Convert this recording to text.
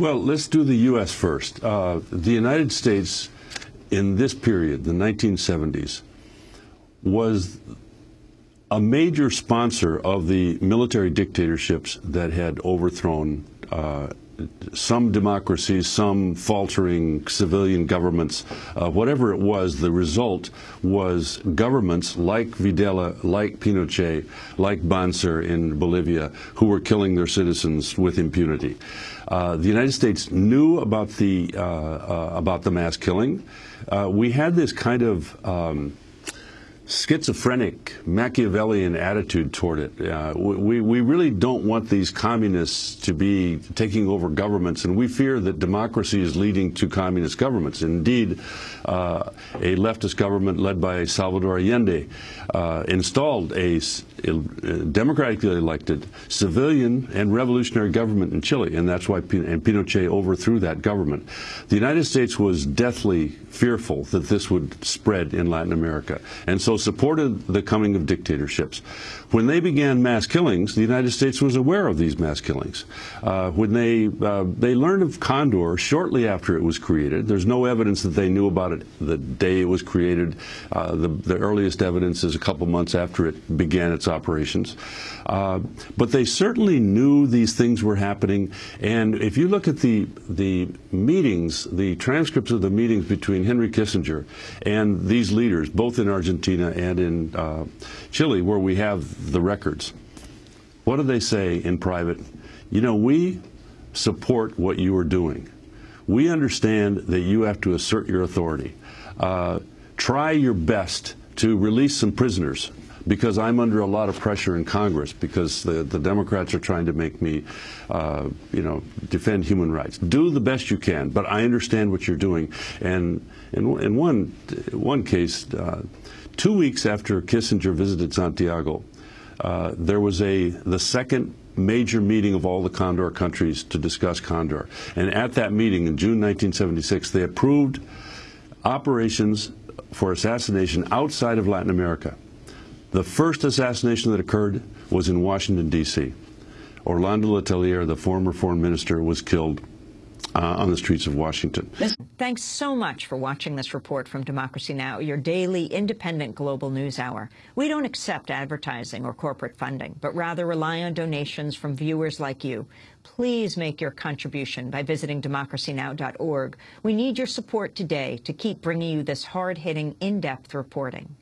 Well, let's do the U.S. first. Uh, the United States, in this period, the 1970s, was a major sponsor of the military dictatorships that had overthrown uh, some democracies, some faltering civilian governments, uh, whatever it was, the result was governments like Videla, like Pinochet, like Banzer in Bolivia, who were killing their citizens with impunity. Uh, the United States knew about the uh, uh about the mass killing. Uh, we had this kind of um, schizophrenic Machiavellian attitude toward it. Uh, we, we really don't want these communists to be taking over governments, and we fear that democracy is leading to communist governments. Indeed, uh, a leftist government led by Salvador Allende uh, installed a, democratically elected civilian and revolutionary government in Chile, and that's why and Pinochet overthrew that government. The United States was deathly fearful that this would spread in Latin America, and so supported the coming of dictatorships. When they began mass killings, the United States was aware of these mass killings. Uh, when they uh, they learned of Condor shortly after it was created, there's no evidence that they knew about it the day it was created. Uh, the, the, earliest evidence is a couple months after it began its operations. Uh, but they certainly knew these things were happening. And if you look at the the meetings, the transcripts of the meetings between Henry Kissinger and these leaders, both in And in uh, Chile, where we have the records. What do they say in private? You know, we support what you are doing. We understand that you have to assert your authority. Uh, try your best to release some prisoners because I'm under a lot of pressure in Congress because the, the Democrats are trying to make me, uh, you know, defend human rights. Do the best you can, but I understand what you're doing. And in, in one, one case, uh, two weeks after Kissinger visited Santiago, uh, there was a the second major meeting of all the Condor countries to discuss Condor. And at that meeting in June 1976, they approved operations for assassination outside of Latin America. The first assassination that occurred was in Washington, D.C. Orlando Letelier, the former foreign minister, was killed uh, on the streets of Washington. Thanks so much for watching this report from Democracy Now!, your daily independent global news hour. We don't accept advertising or corporate funding, but rather rely on donations from viewers like you. Please make your contribution by visiting democracynow.org. We need your support today to keep bringing you this hard-hitting, in-depth reporting.